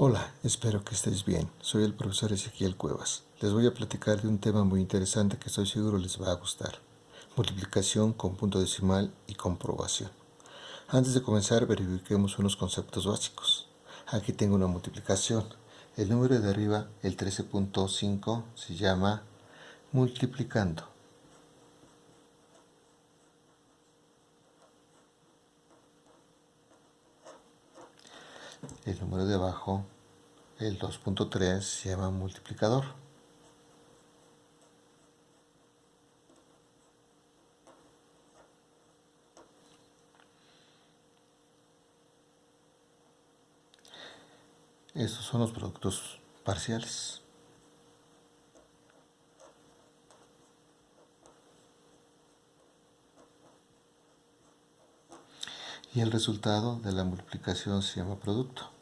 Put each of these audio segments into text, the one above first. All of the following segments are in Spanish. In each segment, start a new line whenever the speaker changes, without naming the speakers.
Hola, espero que estéis bien. Soy el profesor Ezequiel Cuevas. Les voy a platicar de un tema muy interesante que estoy seguro les va a gustar. Multiplicación con punto decimal y comprobación. Antes de comenzar verifiquemos unos conceptos básicos. Aquí tengo una multiplicación. El número de arriba, el 13.5, se llama multiplicando. El número de abajo, el 2.3, se llama multiplicador. Estos son los productos parciales. y el resultado de la multiplicación se llama producto.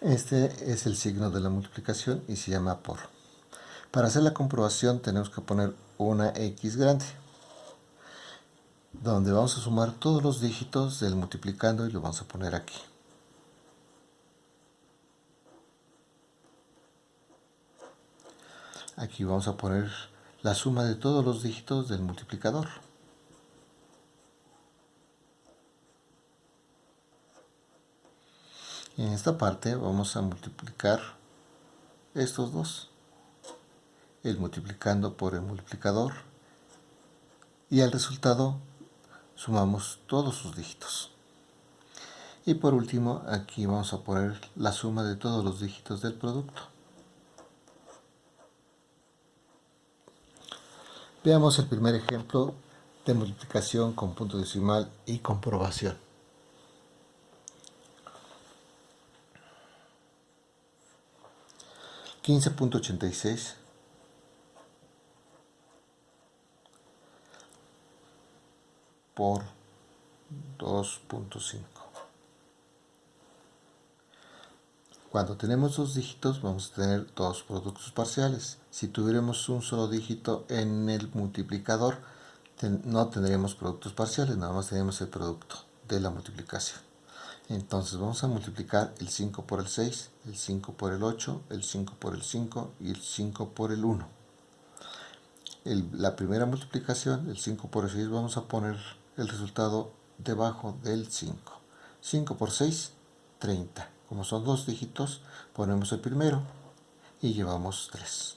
Este es el signo de la multiplicación y se llama por. Para hacer la comprobación tenemos que poner una X grande, donde vamos a sumar todos los dígitos del multiplicando y lo vamos a poner aquí. Aquí vamos a poner la suma de todos los dígitos del multiplicador. En esta parte vamos a multiplicar estos dos. El multiplicando por el multiplicador. Y al resultado sumamos todos sus dígitos. Y por último, aquí vamos a poner la suma de todos los dígitos del producto. Veamos el primer ejemplo de multiplicación con punto decimal y comprobación. $15.86 por 2.5 Cuando tenemos dos dígitos vamos a tener dos productos parciales. Si tuviéramos un solo dígito en el multiplicador, no tendríamos productos parciales, nada más tenemos el producto de la multiplicación. Entonces vamos a multiplicar el 5 por el 6, el 5 por el 8, el 5 por el 5 y el 5 por el 1. la primera multiplicación, el 5 por el 6, vamos a poner el resultado debajo del 5. 5 por 6, 30. Como son dos dígitos, ponemos el primero y llevamos 3.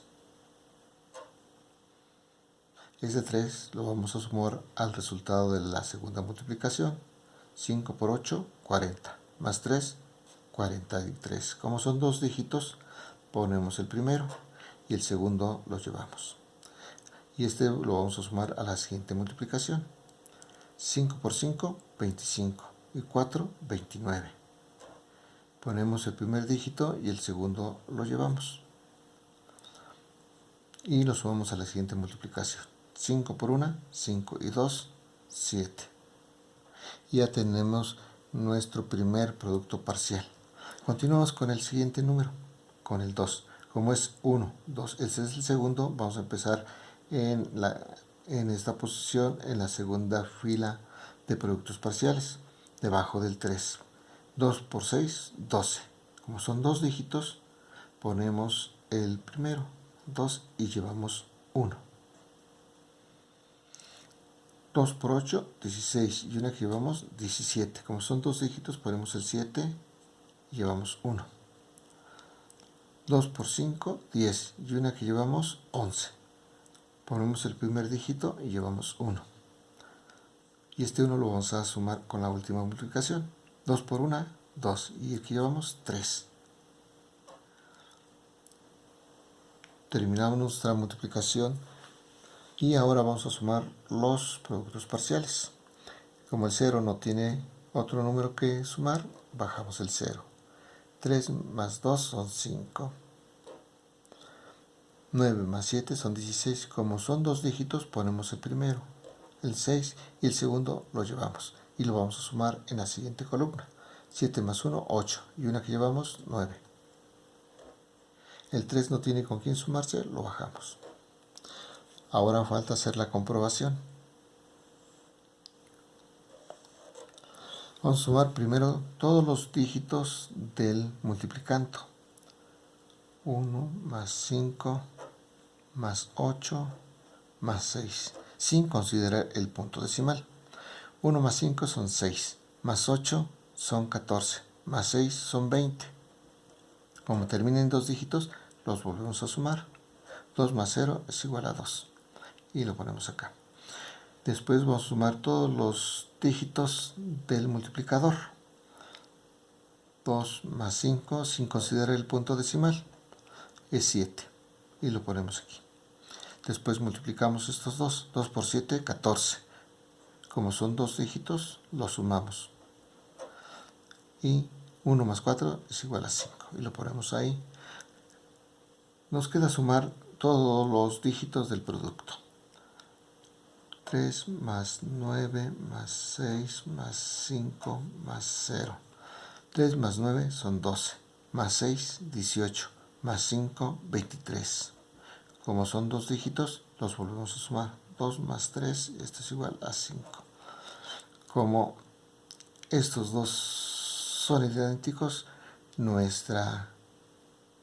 Ese 3 lo vamos a sumar al resultado de la segunda multiplicación. 5 por 8, 40. Más 3, 43. Como son dos dígitos, ponemos el primero y el segundo lo llevamos. Y este lo vamos a sumar a la siguiente multiplicación. 5 por 5, 25. Y 4, 29 ponemos el primer dígito y el segundo lo llevamos y lo sumamos a la siguiente multiplicación 5 por 1, 5 y 2, 7 ya tenemos nuestro primer producto parcial continuamos con el siguiente número con el 2 como es 1, 2, ese es el segundo vamos a empezar en, la, en esta posición en la segunda fila de productos parciales debajo del 3 2 por 6, 12. Como son dos dígitos, ponemos el primero, 2 y llevamos 1. 2 por 8, 16 y una que llevamos 17. Como son dos dígitos, ponemos el 7 y llevamos 1. 2 por 5, 10 y una que llevamos 11. Ponemos el primer dígito y llevamos 1. Y este 1 lo vamos a sumar con la última multiplicación. 2 por 1, 2. Y aquí llevamos 3. Terminamos nuestra multiplicación y ahora vamos a sumar los productos parciales. Como el 0 no tiene otro número que sumar, bajamos el 0. 3 más 2 son 5. 9 más 7 son 16. Como son dos dígitos, ponemos el primero, el 6, y el segundo lo llevamos y lo vamos a sumar en la siguiente columna. 7 más 1, 8 y una que llevamos 9. El 3 no tiene con quién sumarse, lo bajamos. Ahora falta hacer la comprobación. Vamos a sumar primero todos los dígitos del multiplicando. 1 más 5 más 8 más 6, sin considerar el punto decimal. 1 más 5 son 6, más 8 son 14, más 6 son 20. Como termina en dos dígitos, los volvemos a sumar. 2 más 0 es igual a 2. Y lo ponemos acá. Después vamos a sumar todos los dígitos del multiplicador. 2 más 5 sin considerar el punto decimal es 7. Y lo ponemos aquí. Después multiplicamos estos dos. 2 por 7, 14. Como son dos dígitos, los sumamos. Y 1 más 4 es igual a 5. Y lo ponemos ahí. Nos queda sumar todos los dígitos del producto. 3 más 9 más 6 más 5 más 0. 3 más 9 son 12, más 6, 18, más 5, 23. Como son dos dígitos, los volvemos a sumar. 2 más 3, esto es igual a 5. Como estos dos son idénticos, nuestra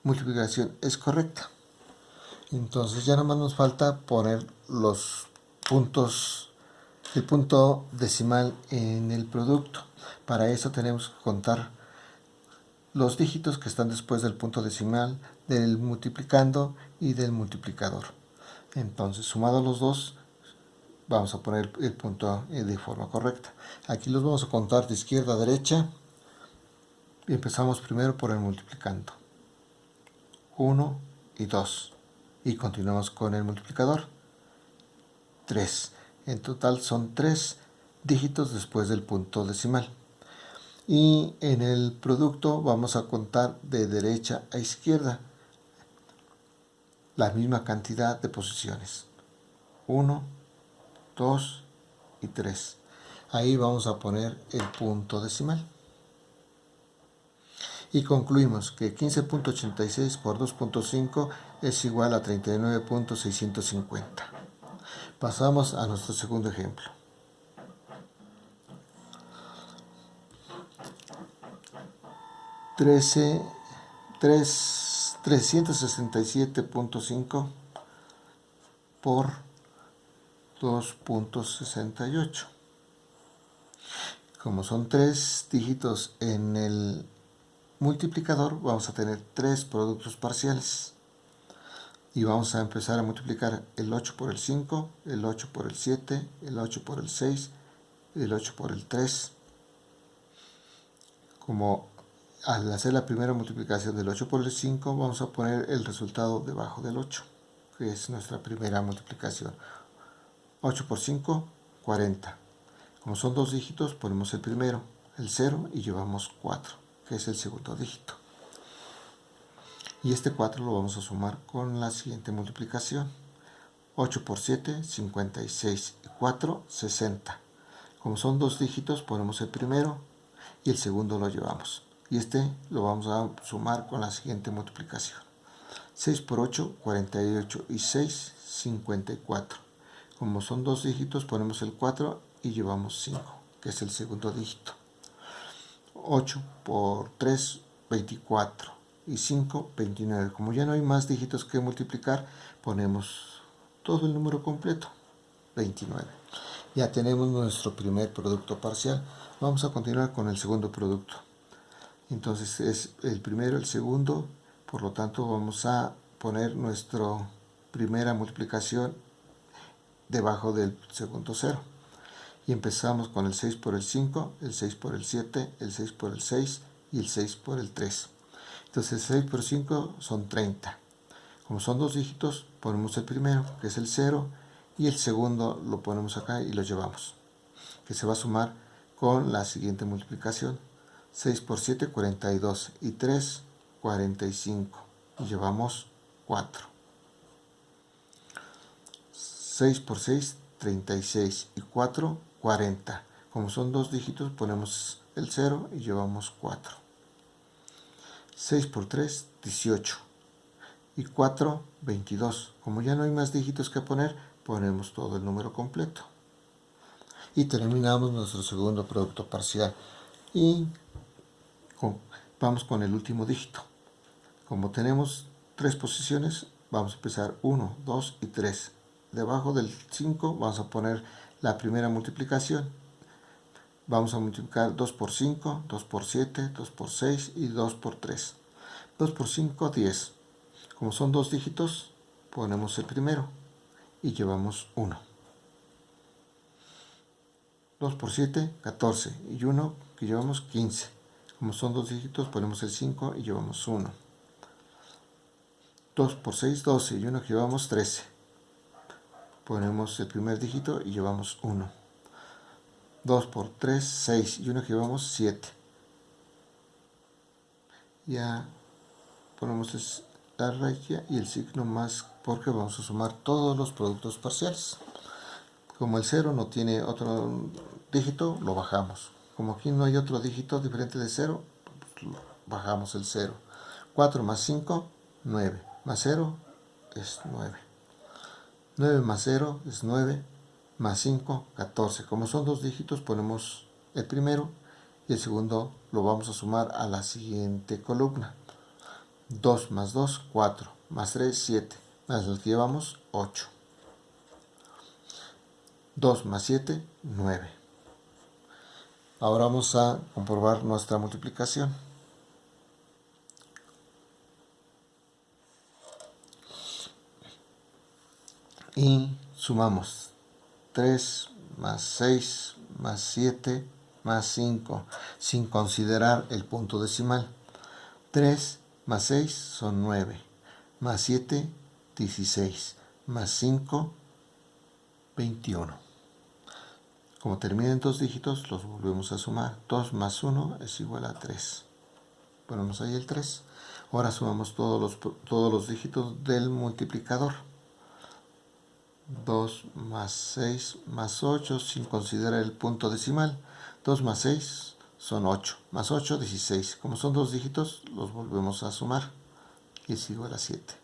multiplicación es correcta. Entonces ya nomás nos falta poner los puntos, el punto decimal en el producto. Para eso tenemos que contar los dígitos que están después del punto decimal, del multiplicando y del multiplicador. Entonces, sumados los dos, vamos a poner el punto de forma correcta. Aquí los vamos a contar de izquierda a derecha. Empezamos primero por el multiplicando. 1 y 2. Y continuamos con el multiplicador. 3. En total son 3 dígitos después del punto decimal. Y en el producto vamos a contar de derecha a izquierda la misma cantidad de posiciones. 1, 2 y 3. Ahí vamos a poner el punto decimal. Y concluimos que 15.86 por 2.5 es igual a 39.650. Pasamos a nuestro segundo ejemplo. Trece, tres, 367.5 por 2.68. Como son tres dígitos en el multiplicador, vamos a tener tres productos parciales y vamos a empezar a multiplicar el 8 por el 5, el 8 por el 7, el 8 por el 6, el 8 por el 3. Como al hacer la primera multiplicación del 8 por el 5, vamos a poner el resultado debajo del 8, que es nuestra primera multiplicación. 8 por 5, 40. Como son dos dígitos, ponemos el primero, el 0, y llevamos 4, que es el segundo dígito y este 4 lo vamos a sumar con la siguiente multiplicación. 8 por 7 56 y 4 60 como son dos dígitos ponemos el primero y el segundo lo llevamos. Y este lo vamos a sumar con la siguiente multiplicación. 6 por 8 48 y 6 54 como son dos dígitos ponemos el 4 y llevamos 5 que es el segundo dígito. 8 por 3 24 y 5, 29. Como ya no hay más dígitos que multiplicar, ponemos todo el número completo, 29. Ya tenemos nuestro primer producto parcial. Vamos a continuar con el segundo producto. Entonces es el primero, el segundo, por lo tanto vamos a poner nuestra primera multiplicación debajo del segundo cero. Y empezamos con el 6 por el 5, el 6 por el 7, el 6 por el 6 y el 6 por el 3. Entonces 6 por 5 son 30. Como son dos dígitos, ponemos el primero, que es el 0, y el segundo lo ponemos acá y lo llevamos, que se va a sumar con la siguiente multiplicación. 6 por 7, 42, y 3, 45, y llevamos 4. 6 por 6, 36, y 4, 40. Como son dos dígitos, ponemos el 0 y llevamos 4. 6 por 3, 18. Y 4, 22. Como ya no hay más dígitos que poner, ponemos todo el número completo. Y terminamos nuestro segundo producto parcial. y vamos con el último dígito. Como tenemos tres posiciones, vamos a empezar 1, 2 y 3. Debajo del 5 vamos a poner la primera multiplicación. Vamos a multiplicar 2 por 5, 2 por 7, 2 por 6 y 2 por 3. 2 por 5, 10. Como son dos dígitos, ponemos el primero y llevamos 1. 2 por 7, 14 y 1 que llevamos 15. Como son dos dígitos, ponemos el 5 y llevamos 1. 2 por 6, 12 y 1 que llevamos 13. Ponemos el primer dígito y llevamos 1. 2 por 3, 6 y 1 que llevamos 7. Ya ponemos la raya y el signo más porque vamos a sumar todos los productos parciales. Como el 0 no tiene otro dígito, lo bajamos. Como aquí no hay otro dígito diferente de 0, pues bajamos el 0. 4 más 5, 9 más 0 es 9. 9 más 0 es 9, más 5, 14. Como son dos dígitos, ponemos el primero y el segundo lo vamos a sumar a la siguiente columna. 2 más 2, 4, más 3, 7, más el que llevamos, 8. 2 más 7, 9. Ahora vamos a comprobar nuestra multiplicación. y sumamos 3 más 6 más 7 más 5 sin considerar el punto decimal. 3 más 6 son 9 más 7 16 más 5 21 como termina en dos dígitos los volvemos a sumar. 2 más 1 es igual a 3 ponemos ahí el 3 ahora sumamos todos los, todos los dígitos del multiplicador 2 más 6 más 8 sin considerar el punto decimal. 2 más 6 son 8. Más 8, 16. Como son dos dígitos, los volvemos a sumar. Y es igual a 7.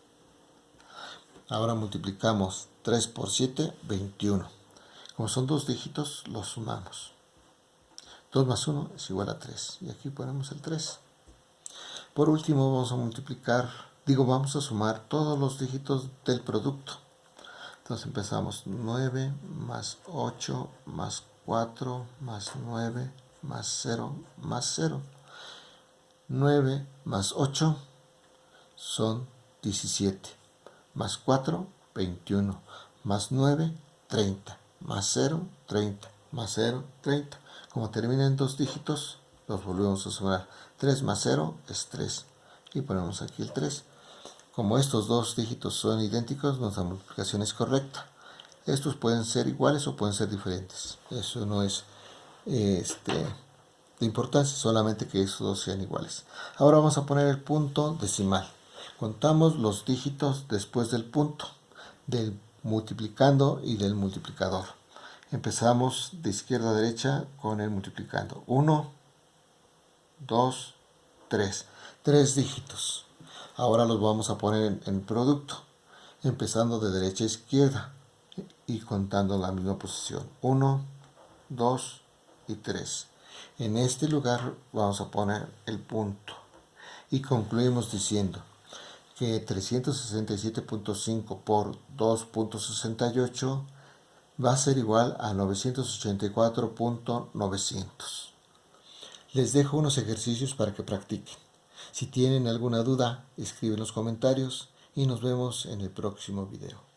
Ahora multiplicamos 3 por 7, 21. Como son dos dígitos, los sumamos. 2 más 1 es igual a 3. Y aquí ponemos el 3. Por último, vamos a multiplicar, digo, vamos a sumar todos los dígitos del producto. Entonces empezamos 9 más 8 más 4 más 9 más 0 más 0. 9 más 8 son 17. Más 4, 21. Más 9, 30. Más 0, 30. Más 0, 30. Como termina en dos dígitos, los volvemos a sumar. 3 más 0 es 3. Y ponemos aquí el 3. Como estos dos dígitos son idénticos, nuestra multiplicación es correcta. Estos pueden ser iguales o pueden ser diferentes. Eso no es este, de importancia, solamente que estos dos sean iguales. Ahora vamos a poner el punto decimal. Contamos los dígitos después del punto, del multiplicando y del multiplicador. Empezamos de izquierda a derecha con el multiplicando. 1, 2, 3. Tres dígitos. Ahora los vamos a poner en, producto, empezando de derecha a izquierda y contando la misma posición. 1, 2 y 3. En este lugar vamos a poner el punto. Y concluimos diciendo que 367.5 por 2.68 va a ser igual a 984.900. Les dejo unos ejercicios para que practiquen. Si tienen alguna duda, escriben en los comentarios y nos vemos en el próximo video.